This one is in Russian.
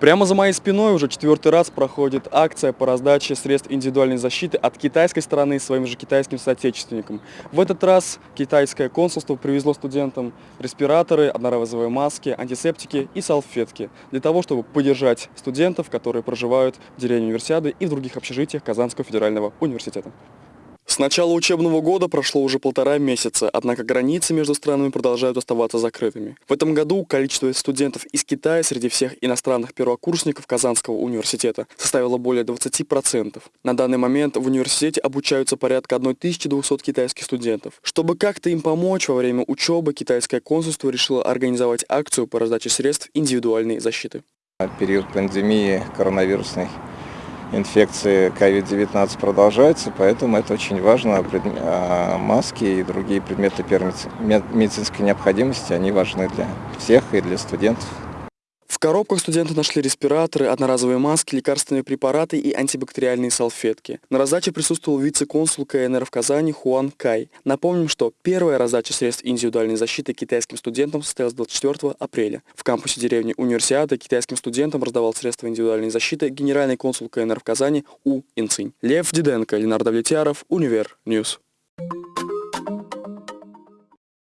Прямо за моей спиной уже четвертый раз проходит акция по раздаче средств индивидуальной защиты от китайской стороны своим же китайским соотечественникам. В этот раз китайское консульство привезло студентам респираторы, одноразовые маски, антисептики и салфетки для того, чтобы поддержать студентов, которые проживают в деревне универсиады и в других общежитиях Казанского федерального университета. С начала учебного года прошло уже полтора месяца, однако границы между странами продолжают оставаться закрытыми. В этом году количество студентов из Китая среди всех иностранных первокурсников Казанского университета составило более 20%. На данный момент в университете обучаются порядка 1200 китайских студентов. Чтобы как-то им помочь во время учебы, китайское консульство решило организовать акцию по раздаче средств индивидуальной защиты. Период пандемии коронавирусной инфекции COVID-19 продолжается, поэтому это очень важно. А, маски и другие предметы медицинской необходимости, они важны для всех и для студентов. В коробках студенты нашли респираторы, одноразовые маски, лекарственные препараты и антибактериальные салфетки. На раздаче присутствовал вице-консул КНР в Казани Хуан Кай. Напомним, что первая раздача средств индивидуальной защиты китайским студентам состоялась 24 апреля. В кампусе деревни Универсиады китайским студентам раздавал средства индивидуальной защиты генеральный консул КНР в Казани У Инцинь. Лев Диденко, Ленардо Влетьяров, Универ Ньюс.